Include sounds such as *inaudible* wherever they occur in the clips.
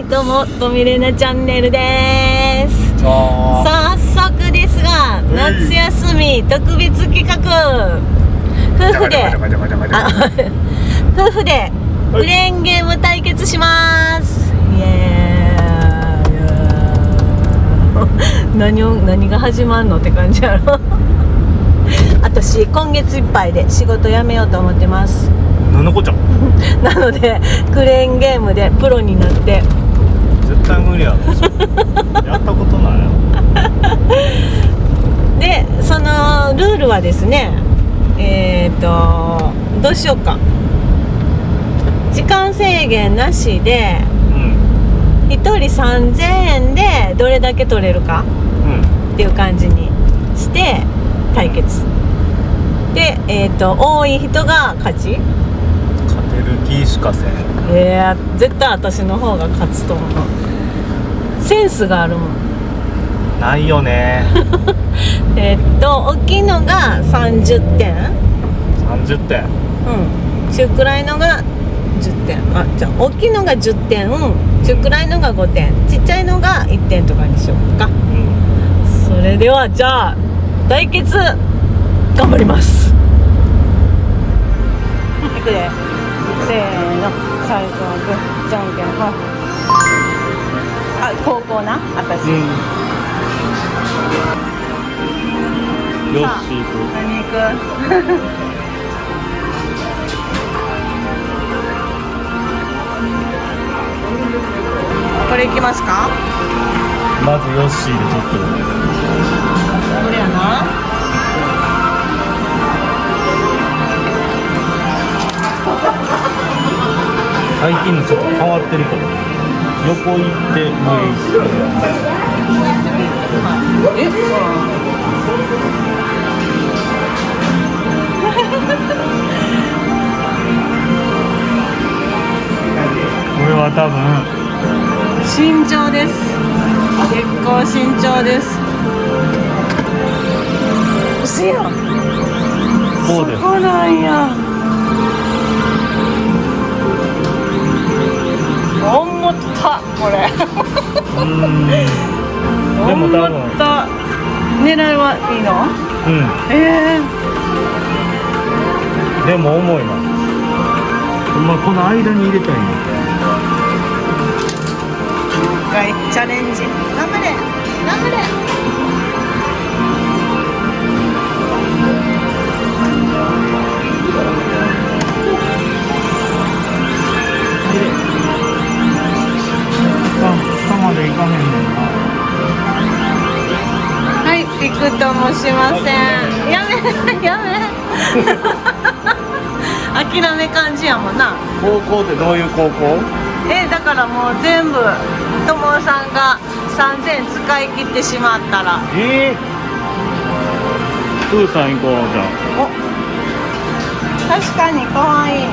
はいどうもとみれなチャンネルです。あ早速ですがうん。夏休み特別企画。夫婦であ夫婦でクレーンゲーム対決します。イエーイ。何を何が始まんのって感じやろ。*laughs* 私今月いっぱいで仕事辞めようと思ってます。なんのこっちゃ。*laughs* なのでクレーンゲームでプロになって絶対無理やろ。やったことない *laughs* でそのルールはですねえっ、とどうしようか。時間制限なしでうん。1人3000円でどれだけ取れるかうん。っていう感じにして対決。でえっ、と多い人が勝ち。勝てる気しかせん。えー、絶対私の方が勝つと思うセンスがあるもん。ないよね。*laughs* えっと大きいのが30点。30点。うん。中くらいのが10点。あじゃあ大きいのが10点。中くらいのが5点。ちっちゃいのが1点とかにしようか。うんそれではじゃあ対決頑張ります。いくで。せーの。最初はグーじゃんけんぽんあ高校な私、うん。よし行く何行く？*laughs* これ行きますか？まずヨッシーでちょっとこれやな。最近のちょっと変わってるから横行ってもういいしえこれは多分慎重です。結構慎重です。嘘やん。こうです。そうなんや思ったこれ。うん。でも多分。狙いはいいの？うん。ええでも重いな。まあこの間に入れたいんだ一回チャレンジしません。やめ *laughs* やめ。*laughs* 諦め感じやもんな。高校ってどういう高校？えだからもう全部友さんが3000使い切ってしまったら。ええプーさん行こうじゃお。確かに可愛い。あ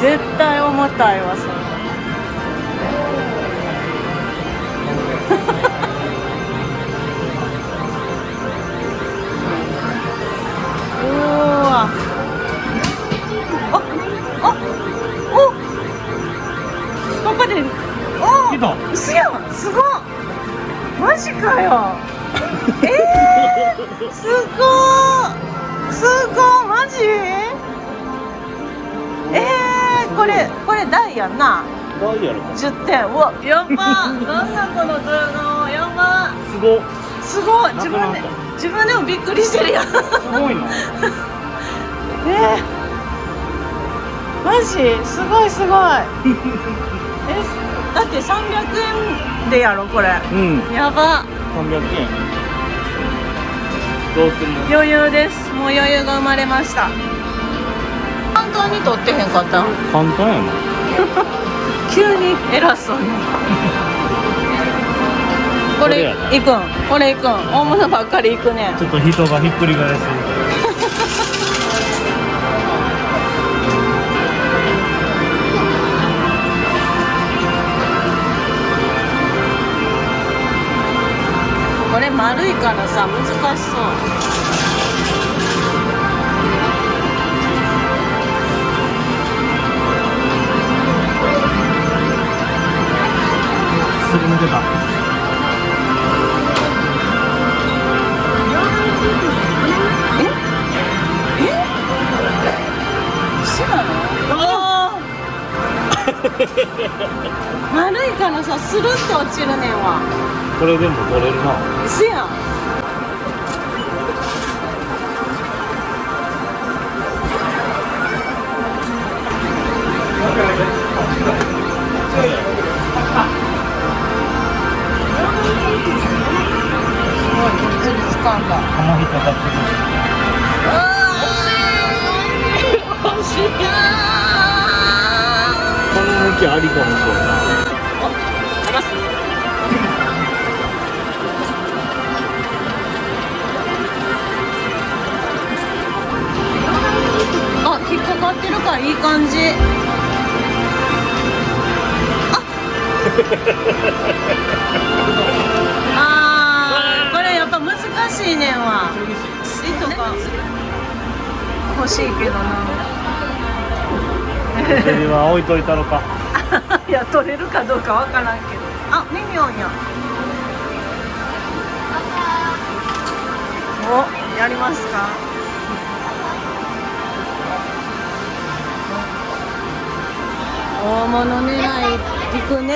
絶対重たいわそれ。10点。うわやばなんだこの動画やばすご。っすごい。自分で自分でもびっくりしてるやん。すごいな。え *laughs* ー、マジ？すごいすごい。*laughs* えだって300円でやろこれ。うん。やば。300円。どうするの？余裕です。もう余裕が生まれました。簡単に取ってへんかった簡単やな *laughs* 急に偉そうに。*laughs* これ行くん。これ行くん。大物ばっかり行くねちょっと人がひっくり返す。*laughs* これ丸いからさ難しそう丸いからさスルッと落ちるねんわ。これでも取れるな。石やん。すごいこの日かかきありかもしれんなあ、引っかかってるからいい感じ。あ。あーこれやっぱ難しいねんわ。糸が欲しいけどな。*laughs* それは置いといたろかいや取れるかどうかわからんけど。あ、ミニオンや。お、やりますか。大物狙い行くね。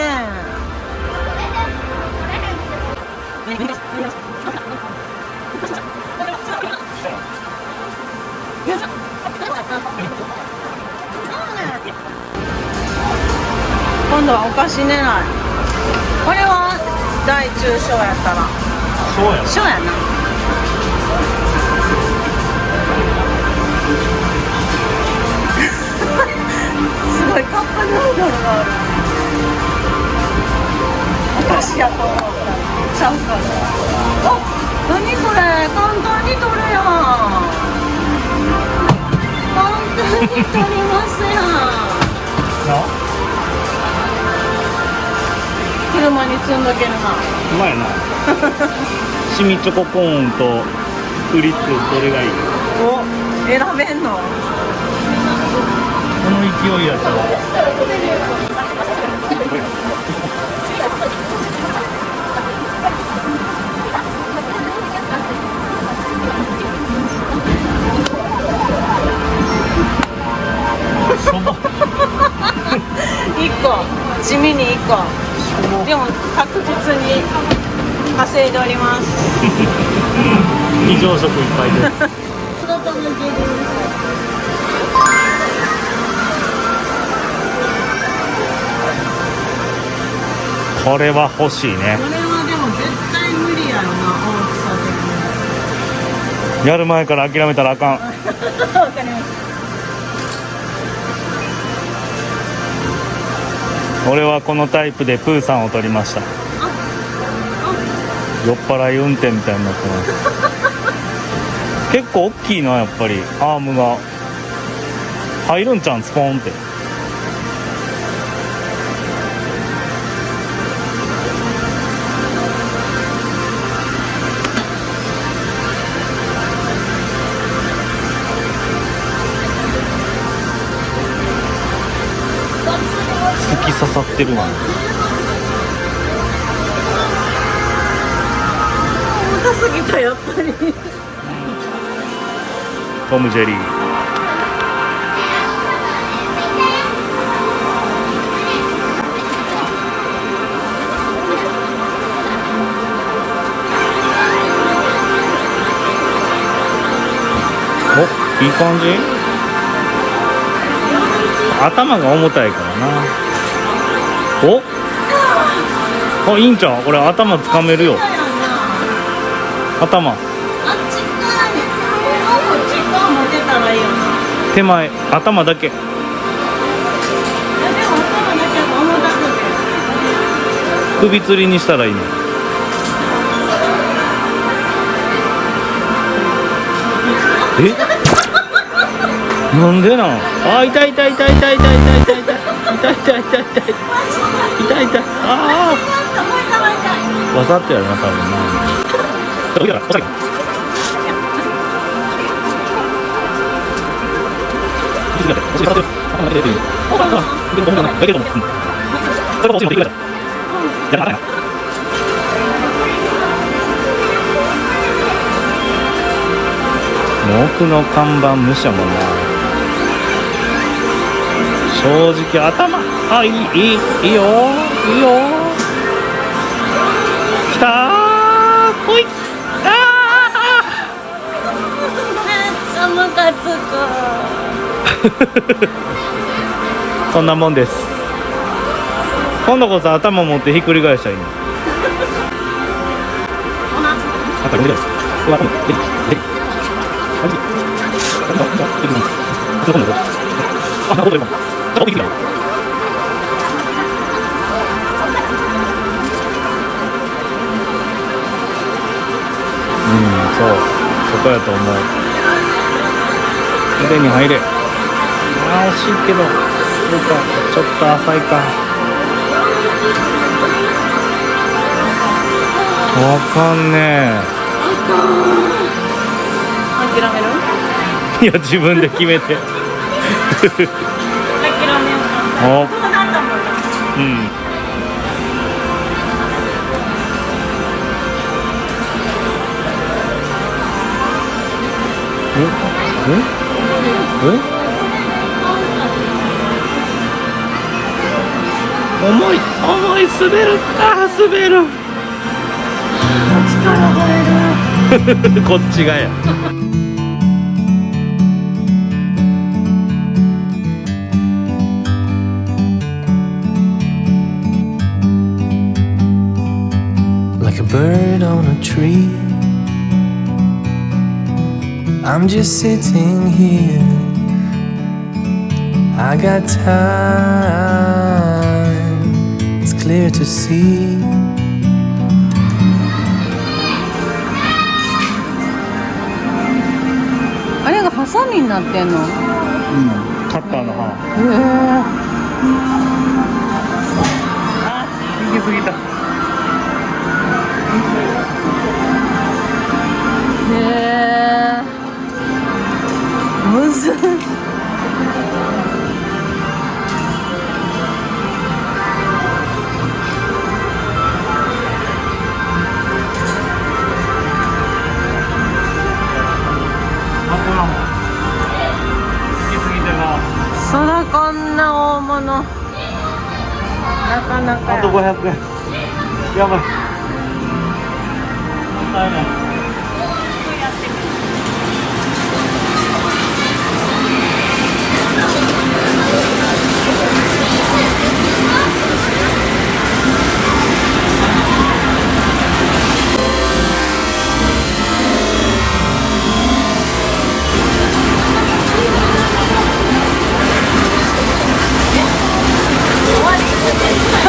*laughs* 今度はお菓子狙い。これは大中小やったら。そうや小やな。*laughs* すごいカップヌードルがある。お菓子やと思ったらちゃうから。あ、何これ簡単に取るやん。簡単に取りますやん。な？車に積んどけるな。うまいな *laughs* シミチョココーンとフリッツどれがいい？お、選べんの？この勢いやったらしょぼ一個、地味に一個。でも確実に稼いでおります。*laughs* 非常食いっぱいで。これは欲しいね。これはでも絶対無理やろな、大きさやる前から諦めたらあかん。*laughs* かりまし俺はこのタイプでプーさんを取りました。酔っ払い運転みたいになってます。結構大きいなやっぱり。アームが。入るんちゃうんスポーンって。突き刺さってるなた。重たすぎた、やっぱり。トム・ジェリーおいい感じ？頭が重たいからな。お？あいいんちゃうこれ頭掴めるよ。頭。手前頭だけ。首吊りにしたらいいの。え？なんでなん？あ痛い痛い痛い痛い痛い痛い痛い痛い。痛い痛い痛い痛い。痛い痛い。ああ、わざとやな多分な奥の看板無視やもんな正直頭あいいいいいいよいいよ。きたー。ほい。あめっちゃムカつくーそんなもんです。今度こそ頭持ってひっくり返したらいいの。あこれ見てうわこれ出てきた出てきたあ出てきたあ出てきた出てきたどこにいるあなるほど今あ奥行きだうんそう。そこやと思う。腕に入れ。あー惜しいけどそうか。ちょっと浅いか。わかんね諦める？えいや自分で決めておそうなったもん。うん。ええ重い重い滑るあ滑る力入るこっちがや like a bird on a tree. I'm just sitting here. I got time, it's clear to see. あれがハサミになってんのへカッターの刃え行き過ぎた むずっあこらも行き過ぎてなそらこんな大物。なかなか。あとや500円。やばい。大変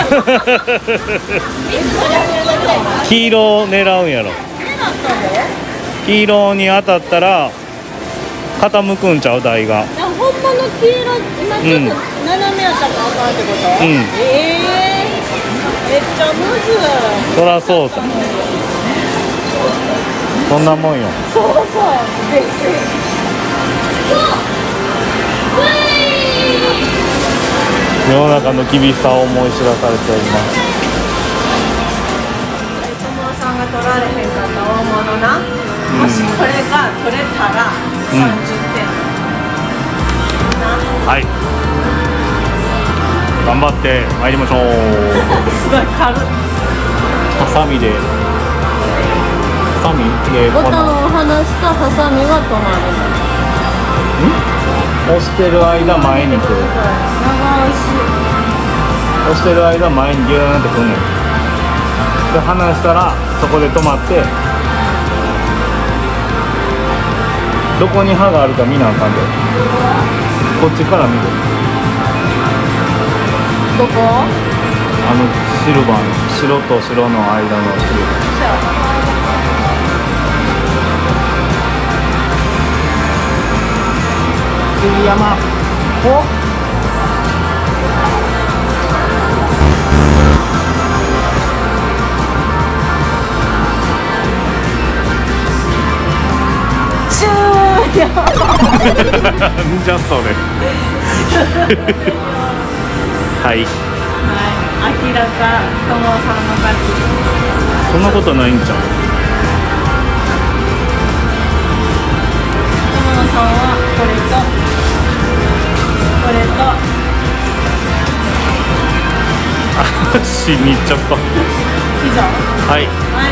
*laughs* 黄色を狙うんやろ。黄色に当たったら傾くんちゃう台が。ほんまの黄色今ちょっうん。と斜めやったらあかんってこと？うん。ええめっちゃむず。いそらそうさ。そんなもんよ。そうそう。びっくり世の中の厳しさを思い知らされております。友さん。が取られへんかった大物な、もしこれが取れたらうん。30点、なはい。頑張って参りましょう。*laughs* すごい軽い。ハサミで。ハサミ？でボタンを離したハサミが止まる。の押してる間前に来る長押押してる間前にギューンってくんねんで離したらそこで止まってどこに刃があるか見なあかんで。こっちから見る。しどこ？あのシルバーの白と白の間のシルバー。杉山。お？じゃそれ。はい。はい。明らか友さんの勝ちそんなことないんじゃん友さんはこれとこれと足に行っちゃった。以上はい。はい。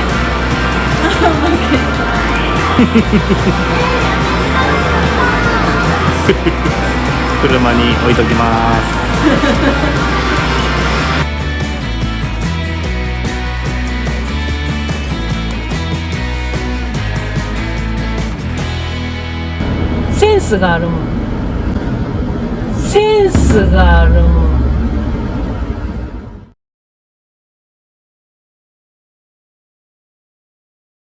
*laughs* 車に置いときます。センスがあるもん。センスがあるもん